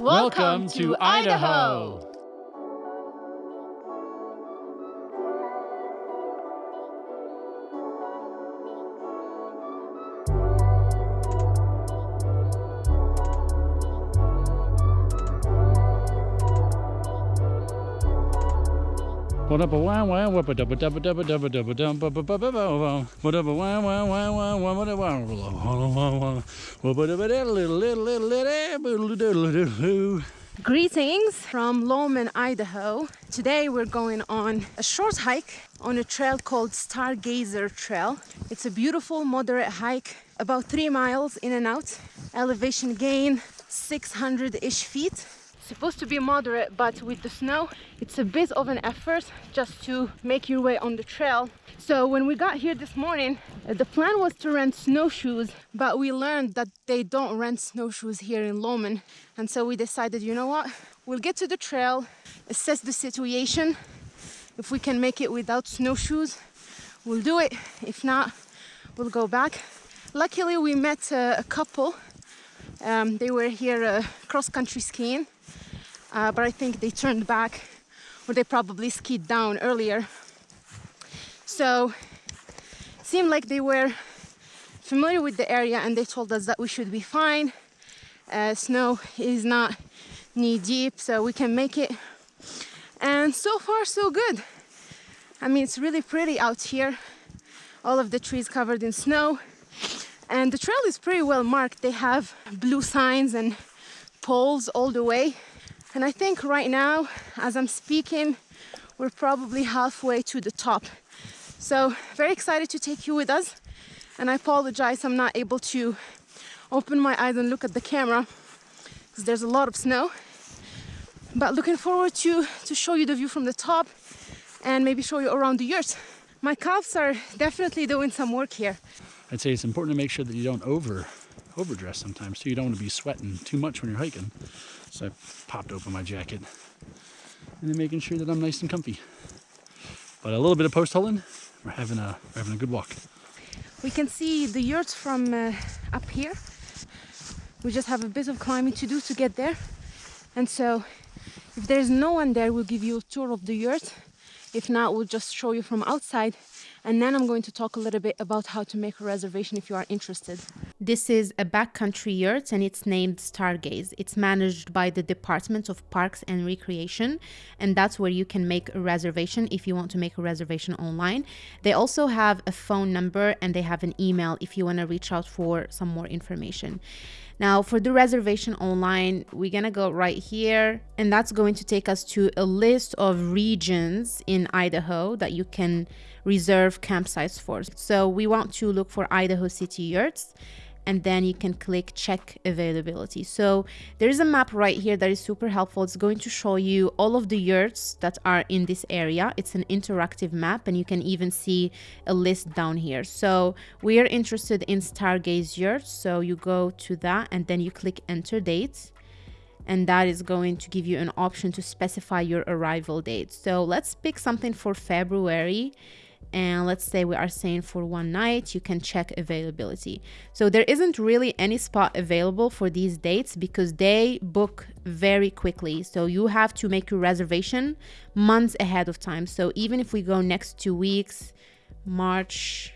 Welcome, to. Idaho. Greetings from Lowman, Idaho. Today we're going on a short hike on a trail called Stargazer Trail. It's a beautiful moderate hike, about three miles in and out. Elevation gain 600-ish feet supposed to be moderate but with the snow it's a bit of an effort just to make your way on the trail. So when we got here this morning uh, the plan was to rent snowshoes but we learned that they don't rent snowshoes here in Lowman and so we decided you know what? We'll get to the trail assess the situation. If we can make it without snowshoes we'll do it. If not we'll go back. Luckily we met uh, a couple. Um, they were here uh, cross-country skiing uh, but I think they turned back or they probably skied down earlier. So it seemed like they were familiar with the area and they told us that we should be fine. Uh, snow is not knee deep, so we can make it. And so far, so good. I mean, it's really pretty out here. All of the trees covered in snow. And the trail is pretty well marked. They have blue signs and poles all the way. And I think right now, as I'm speaking, we're probably halfway to the top. So very excited to take you with us. And I apologize I'm not able to open my eyes and look at the camera because there's a lot of snow. But looking forward to, to show you the view from the top and maybe show you around the yurt. My calves are definitely doing some work here. I'd say it's important to make sure that you don't over overdress sometimes too. You don't want to be sweating too much when you're hiking. So I popped open my jacket and then making sure that I'm nice and comfy. But a little bit of post holing, we're having a we're having a good walk. We can see the yurt from uh, up here. We just have a bit of climbing to do to get there. And so if there's no one there, we'll give you a tour of the yurt. If not, we'll just show you from outside and then I'm going to talk a little bit about how to make a reservation if you are interested. This is a backcountry yurt and it's named Stargaze. It's managed by the Department of Parks and Recreation and that's where you can make a reservation if you want to make a reservation online. They also have a phone number and they have an email if you want to reach out for some more information. Now for the reservation online, we're gonna go right here and that's going to take us to a list of regions in Idaho that you can reserve campsites for. So we want to look for Idaho City yurts and then you can click check availability. So there is a map right here that is super helpful. It's going to show you all of the yurts that are in this area. It's an interactive map and you can even see a list down here. So we are interested in Stargaze yurts. So you go to that and then you click enter date and that is going to give you an option to specify your arrival date. So let's pick something for February and let's say we are staying for one night you can check availability. So there isn't really any spot available for these dates because they book very quickly. So you have to make your reservation months ahead of time. So even if we go next two weeks march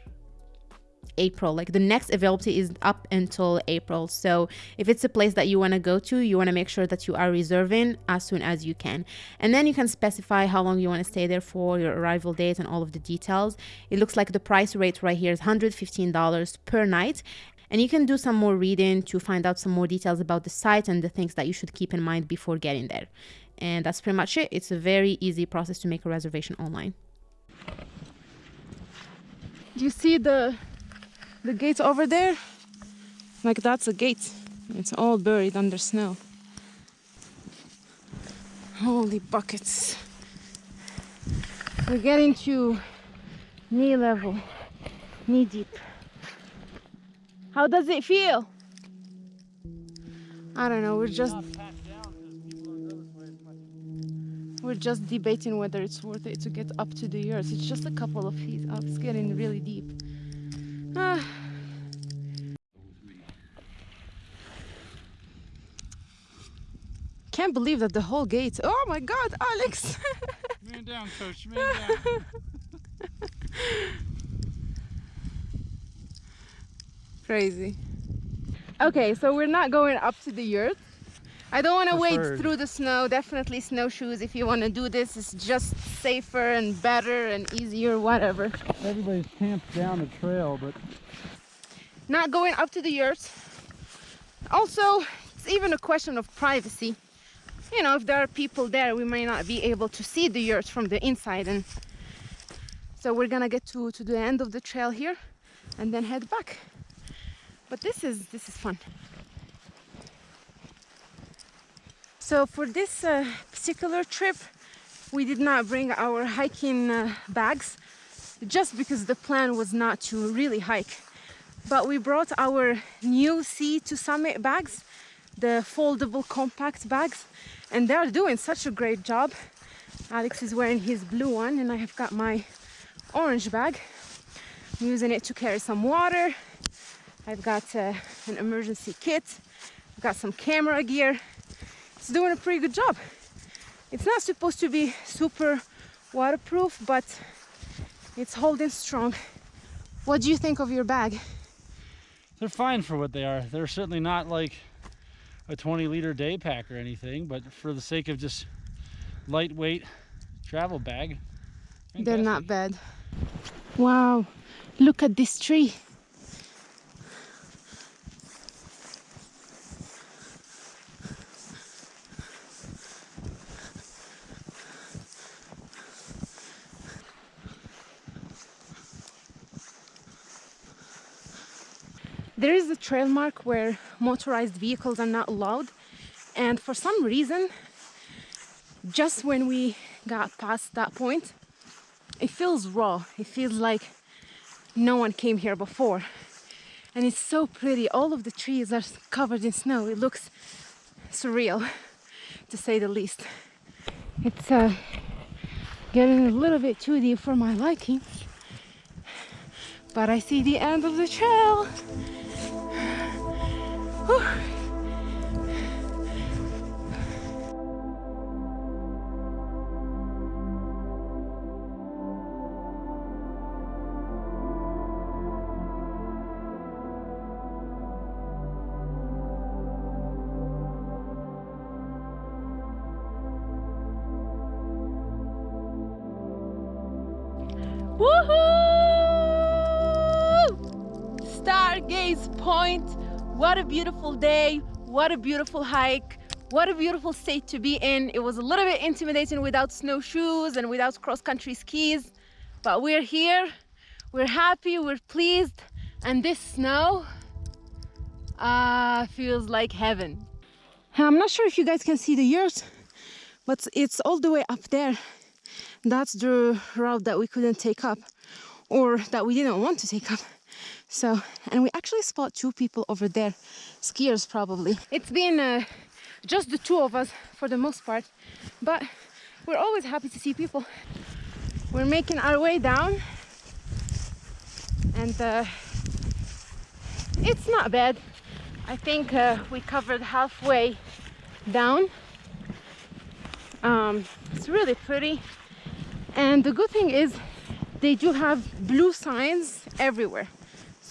April. Like the next availability is up until April. So if it's a place that you want to go to, you want to make sure that you are reserving as soon as you can. And then you can specify how long you want to stay there for, your arrival date, and all of the details. It looks like the price rate right here is $115 per night. And you can do some more reading to find out some more details about the site and the things that you should keep in mind before getting there. And that's pretty much it. It's a very easy process to make a reservation online. Do you see the the gate over there? Like that's a gate. It's all buried under snow. Holy buckets. We're getting to knee level knee deep. How does it feel? I don't know. We're just we're just debating whether it's worth it to get up to the yurt it's just a couple of feet. Up it's getting really deep. Can't believe that the whole gate. Oh my God, Alex! Man down, coach. Man down. Crazy. Okay, so we're not going up to the yurt. I don't want to wade through the snow. Definitely snowshoes if you want to do this. It's just safer and better and easier, whatever. Everybody's camped down the trail, but Not going up to the yurt. Also, it's even a question of privacy. You know, if there are people there, we may not be able to see the yurt from the inside. And so we're gonna get to, to the end of the trail here and then head back. But this is this is fun. So for this uh, particular trip, we did not bring our hiking uh, bags just because the plan was not to really hike. But we brought our new Sea to Summit bags, the foldable compact bags, and they're doing such a great job. Alex is wearing his blue one, and I have got my orange bag. I'm using it to carry some water. I've got uh, an emergency kit. I've got some camera gear. It's doing a pretty good job. It's not supposed to be super waterproof, but it's holding strong. What do you think of your bag? they're fine for what they are. They're certainly not like a 20 liter day pack or anything, but for the sake of just lightweight travel bag, They're not bad. Wow, look at this tree. Trail mark where motorized vehicles are not allowed, and for some reason, just when we got past that point, it feels raw. It feels like no one came here before. And it's so pretty. All of the trees are covered in snow. It looks surreal, to say the least. It's uh, getting a little bit too deep for my liking. But I see the end of the trail. Woohoo! Stargaze Point. What a beautiful day. What a beautiful hike. What a beautiful state to be in. It was a little bit intimidating without snowshoes and without cross-country skis, but we're here. We're happy, we're pleased, and this snow uh, feels like heaven. I'm not sure if you guys can see the yurt, but it's all the way up there. That's the route that we couldn't take up or that we didn't want to take up. So, and we actually spot two people over there, skiers probably. It's been uh, just the two of us for the most part, but we're always happy to see people. We're making our way down and uh, it's not bad. I think uh, we covered halfway down. Um, it's really pretty. And the good thing is they do have blue signs everywhere.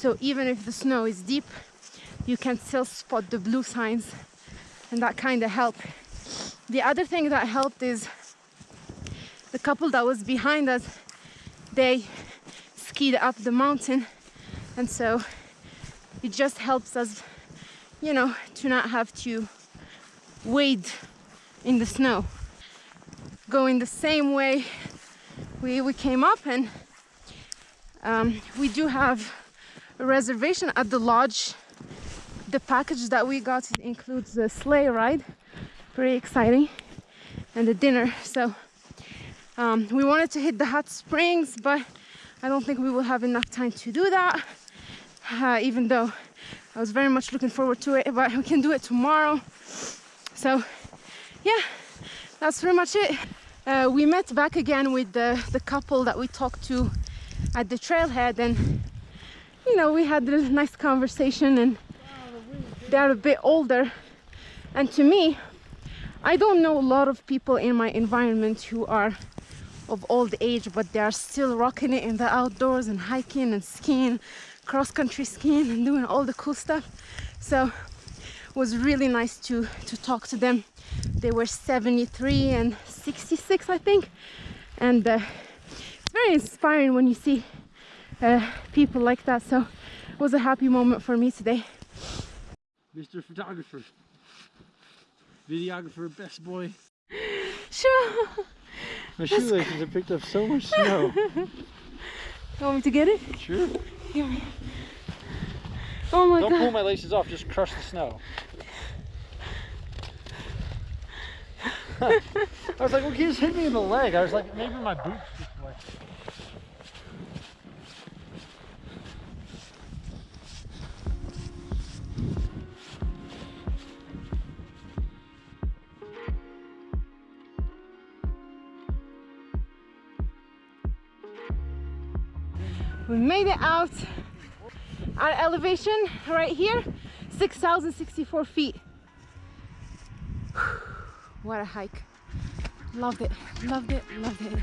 So even if the snow is deep, you can still spot the blue signs and that kind of helped. The other thing that helped is the couple that was behind us, they skied up the mountain and so it just helps us, you know, to not have to wade in the snow. Going the same way we, we came up and um, we do have reservation at the lodge. The package that we got includes the sleigh ride, pretty exciting, and the dinner. So um, we wanted to hit the hot springs, but I don't think we will have enough time to do that. Uh, even though I was very much looking forward to it, but we can do it tomorrow. So yeah, that's pretty much it. Uh, we met back again with the, the couple that we talked to at the trailhead and you know we had a nice conversation and they're a bit older and to me I don't know a lot of people in my environment who are of old age, but they are still rocking it in the outdoors and hiking and skiing, cross country skiing and doing all the cool stuff. So it was really nice to to talk to them. They were 73 and 66, I think, and uh, very inspiring when you see uh, people like that. So it was a happy moment for me today. Mr. Photographer. Videographer, best boy. Sure. My shoelaces have picked up so much snow. You want me to get it? Sure. Oh my Don't god. pull my laces off, just crush the snow. I was like, well, he just hit me in the leg. I was like, maybe my boots We made it out. Our elevation right here, 6,064 feet. What a hike. Loved it, loved it, loved it.